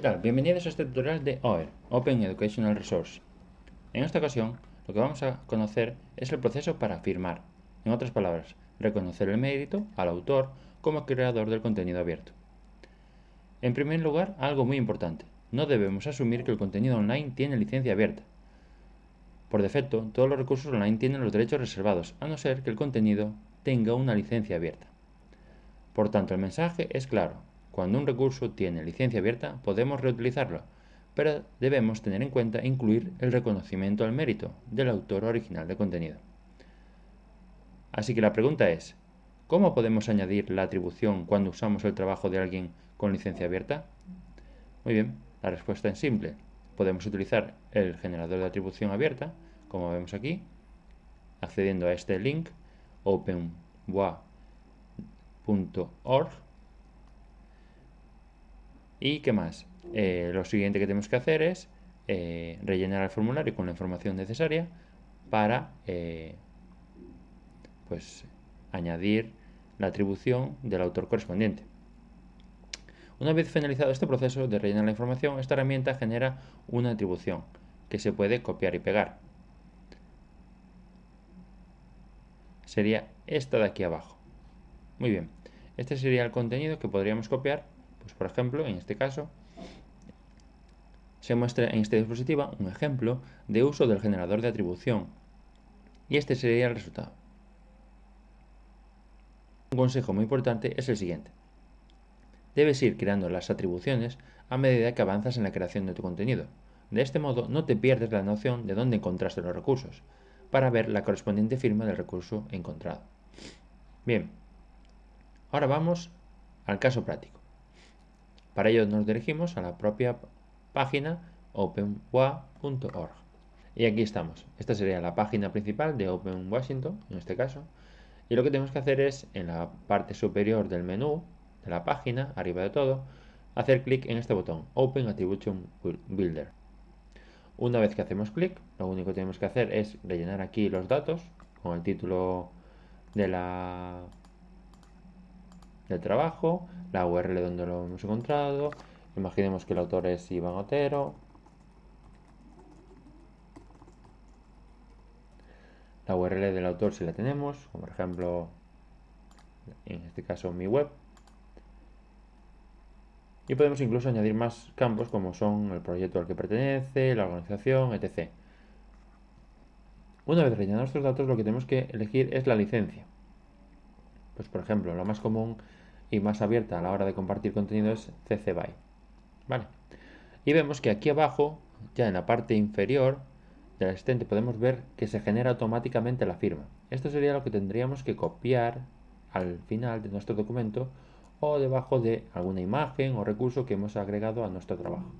Bienvenidos a este tutorial de OER, Open Educational Resource. En esta ocasión, lo que vamos a conocer es el proceso para firmar. En otras palabras, reconocer el mérito al autor como creador del contenido abierto. En primer lugar, algo muy importante. No debemos asumir que el contenido online tiene licencia abierta. Por defecto, todos los recursos online tienen los derechos reservados, a no ser que el contenido tenga una licencia abierta. Por tanto, el mensaje es claro cuando un recurso tiene licencia abierta, podemos reutilizarlo, pero debemos tener en cuenta incluir el reconocimiento al mérito del autor original de contenido. Así que la pregunta es, ¿cómo podemos añadir la atribución cuando usamos el trabajo de alguien con licencia abierta? Muy bien, la respuesta es simple. Podemos utilizar el generador de atribución abierta, como vemos aquí, accediendo a este link openwa.org ¿Y qué más? Eh, lo siguiente que tenemos que hacer es eh, rellenar el formulario con la información necesaria para eh, pues, añadir la atribución del autor correspondiente. Una vez finalizado este proceso de rellenar la información, esta herramienta genera una atribución que se puede copiar y pegar. Sería esta de aquí abajo. Muy bien, este sería el contenido que podríamos copiar pues por ejemplo, en este caso, se muestra en esta diapositiva un ejemplo de uso del generador de atribución. Y este sería el resultado. Un consejo muy importante es el siguiente. Debes ir creando las atribuciones a medida que avanzas en la creación de tu contenido. De este modo no te pierdes la noción de dónde encontraste los recursos, para ver la correspondiente firma del recurso encontrado. Bien, ahora vamos al caso práctico. Para ello nos dirigimos a la propia página openwa.org. Y aquí estamos. Esta sería la página principal de Open Washington, en este caso. Y lo que tenemos que hacer es, en la parte superior del menú de la página, arriba de todo, hacer clic en este botón, Open Attribution Builder. Una vez que hacemos clic, lo único que tenemos que hacer es rellenar aquí los datos con el título de la del trabajo, la URL donde lo hemos encontrado, imaginemos que el autor es Iván Otero, la URL del autor si la tenemos, como por ejemplo, en este caso mi web, y podemos incluso añadir más campos como son el proyecto al que pertenece, la organización, etc. Una vez rellenados estos datos, lo que tenemos que elegir es la licencia. Pues por ejemplo, lo más común y más abierta a la hora de compartir contenido es CC BY. ¿Vale? Y vemos que aquí abajo, ya en la parte inferior del asistente, podemos ver que se genera automáticamente la firma. Esto sería lo que tendríamos que copiar al final de nuestro documento o debajo de alguna imagen o recurso que hemos agregado a nuestro trabajo.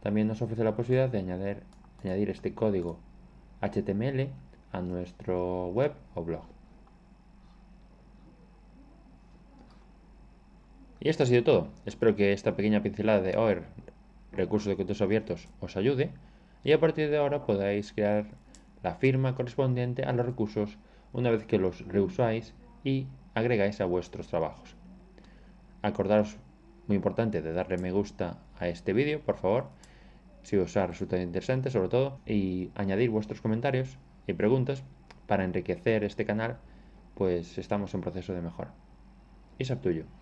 También nos ofrece la posibilidad de añadir, añadir este código HTML a nuestro web o blog. Y esto ha sido todo. Espero que esta pequeña pincelada de OER, recursos de contextos abiertos, os ayude y a partir de ahora podáis crear la firma correspondiente a los recursos una vez que los reusáis y agregáis a vuestros trabajos. Acordaros, muy importante, de darle me gusta a este vídeo, por favor, si os ha resultado interesante sobre todo, y añadir vuestros comentarios y preguntas para enriquecer este canal, pues estamos en proceso de mejora. Up to you.